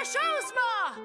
this? Ah!